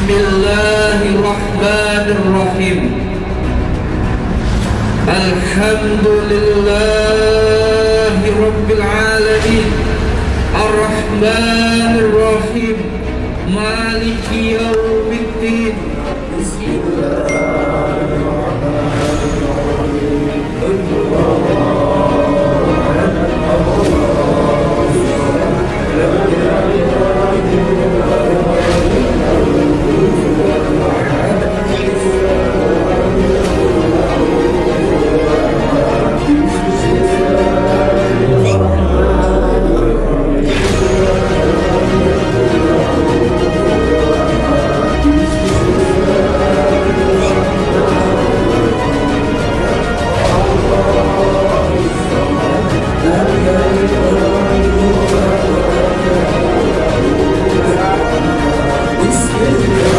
بسم الله الرحمن الرحيم. الحمد لله رب العالمين. الرحمن الرحيم. مالك يوم Jesus.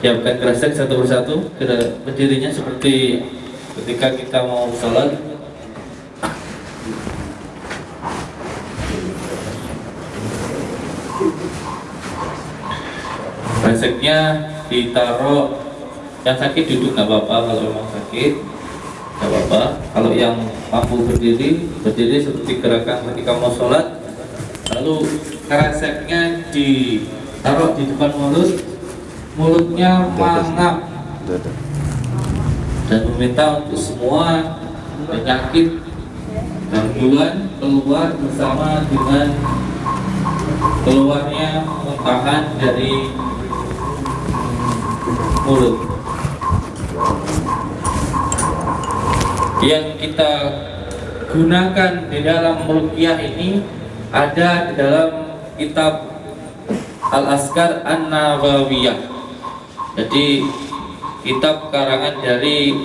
Siapkan kresek satu persatu berdirinya seperti ketika kita mau sholat. Kreseknya ditaruh yang sakit duduk nggak apa-apa kalau memang sakit nggak apa-apa. Kalau yang mampu berdiri berdiri seperti gerakan ketika mau sholat. Lalu kreseknya ditaruh di depan mulut mulutnya mangap. Dan meminta untuk semua penyakit gangguan keluar bersama dengan keluarnya muntahan dari mulut. Yang kita gunakan di dalam meruqyah ini ada di dalam kitab Al-Askar An-Nawawiyah jadi kitab karangan dari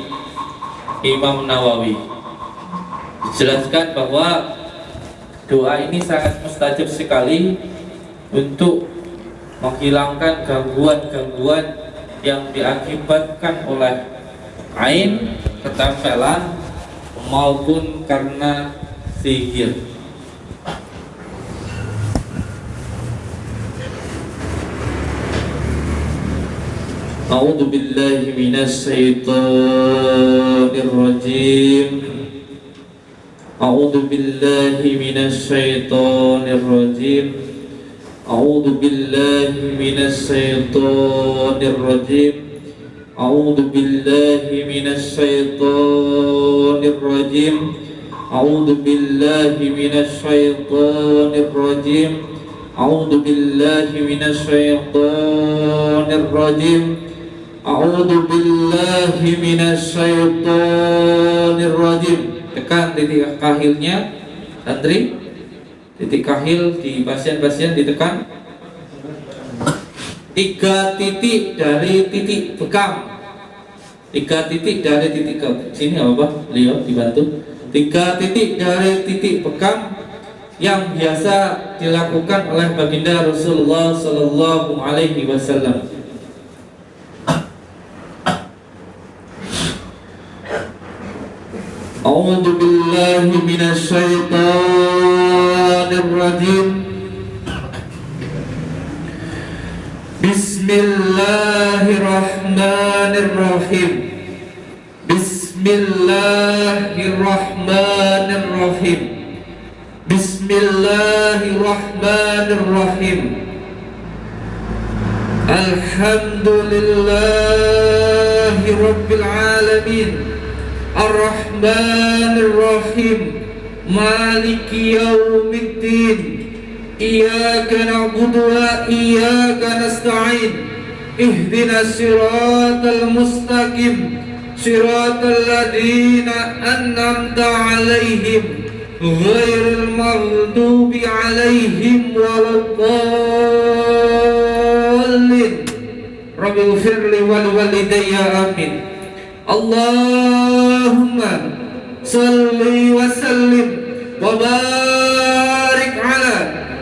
Imam Nawawi. Dijelaskan bahwa doa ini sangat mustajab sekali untuk menghilangkan gangguan-gangguan yang diakibatkan oleh ain, ketempelan maupun karena sihir أعوذ بالله من الشيطان الرجيم. أعوذ بالله من الشيطان الرجيم. أعوذ بالله من الشيطان الرجيم. أعوذ بالله من الشيطان الرجيم. أعوذ بالله من الشيطان الرجيم. أعوذ بالله من الشيطان الرجيم. A'udzu billahi minasyaitonir rajim. Tekan titik kahilnya, santri. Titik kahil di pasien-pasien ditekan. Tiga titik dari titik bekam. Tiga titik dari titik ke sini apa, Pak? Leo dibantu. Tiga titik dari titik bekam yang biasa dilakukan oleh baginda Rasulullah Sallallahu Alaihi Wasallam. أعوذ بالله من الشيطان الرجيم. بسم الله الرحمن الرحيم. بسم الله الرحمن الرحيم. بسم الله الرحمن الرحيم. الحمد لله رب العالمين. الرحمن الرحيم مالك يوم الدين إياك نعبد وإياك نستعين اهدنا الصراط المستقيم صراط الذين أنعمت عليهم غير المغضوب عليهم ولا الضالين رب اغفر لي ولوالدي آمين اللهم صل وسلم وبارك على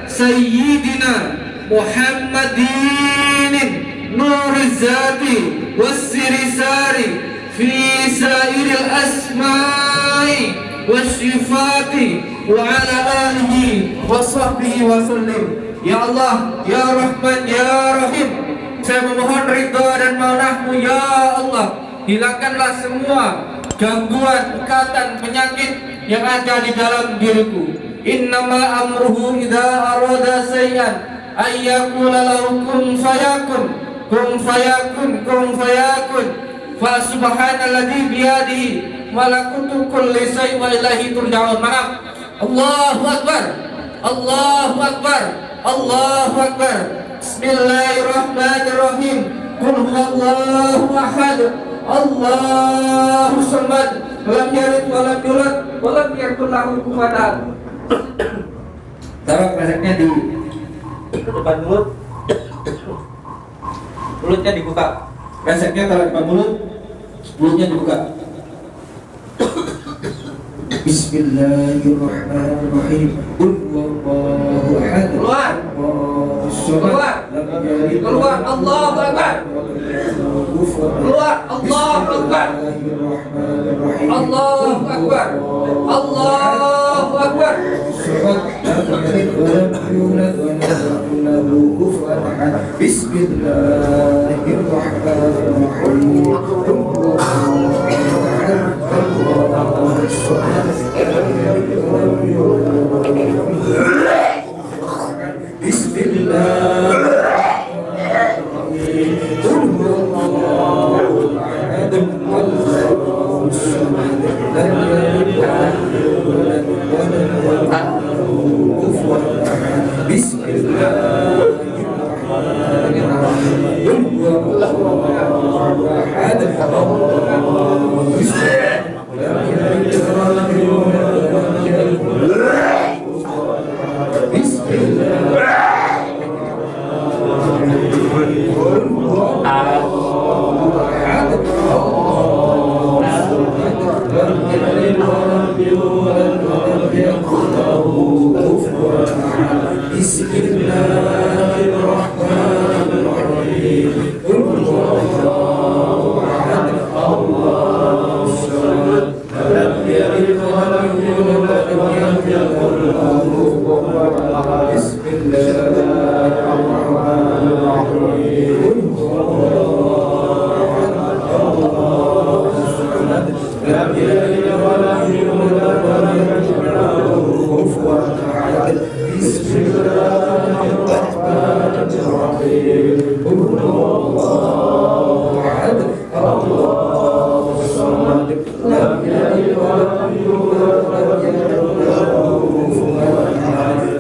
سيدنا محمد نور الذات والسر ساري في سائر الأسماء والصفات وعلى آله وصحبه وسلم. Ya Allah, Ya Rahman, Ya Rahim Saya memohon ridha dan maunahmu Ya Allah hilangkanlah semua gangguan, ikatan, penyakit yang ada di dalam diriku. Innama amruhu idza arada sayyan ayyakula lahu kun fayakun kun fayakun kun fayakun fa subhanalladzi biyadihi malakutu kulli syai' wa ilaihi turja'un. Mana? Allahu akbar. Allahu akbar. Allahu akbar. Bismillahirrahmanirrahim. Qul huwallahu ahad. Allahu samad lam yalid wa lam yulad wa lam yakul lahu kufuwan ahad. Taruh kreseknya di depan mulut. Mulutnya dibuka. Kreseknya taruh depan mulut. Mulutnya dibuka. Bismillahirrahmanirrahim. Qul huwallahu ahad. Keluar. Keluar. Keluar. Allahu akbar. الله الله أكبر. الله أكبر. الله أكبر. بسم الله الرحمن الرحيم. بسم الله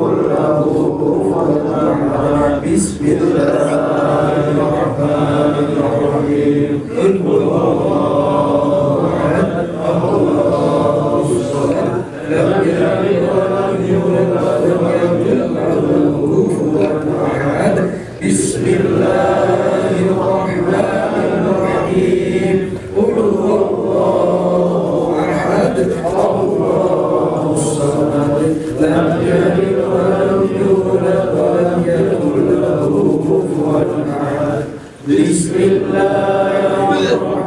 كن له كفوا احد بسم يلد ولم يولد ولم بسم الله الرحمن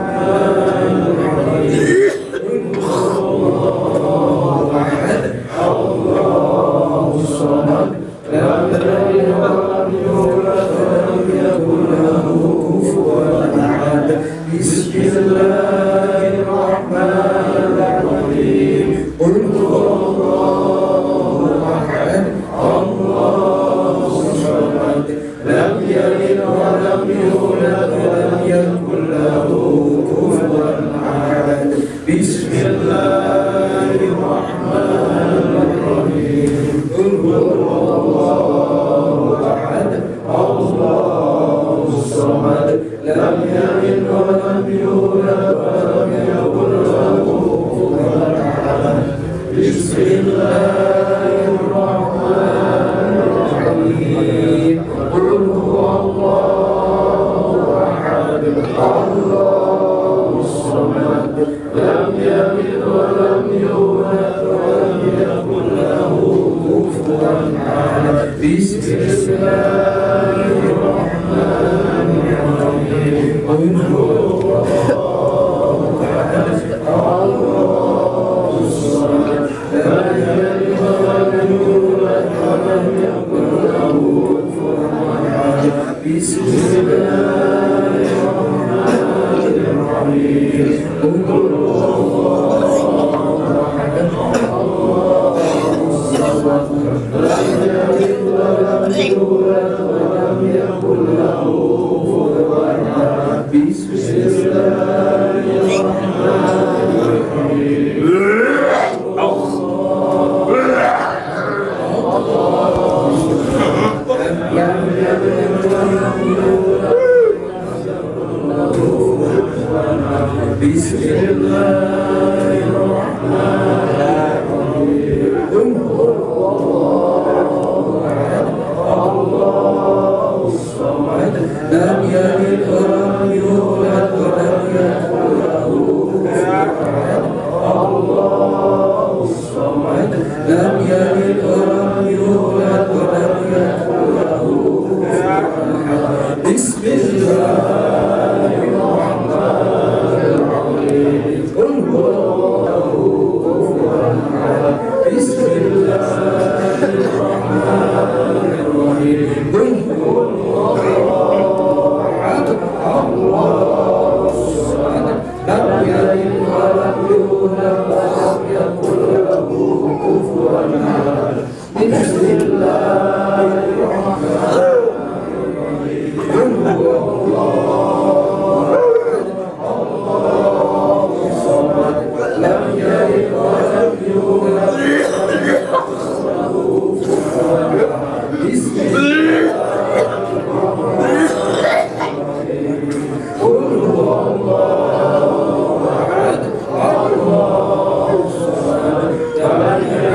Oh, بسم الله بسم الله الرحمن Amen.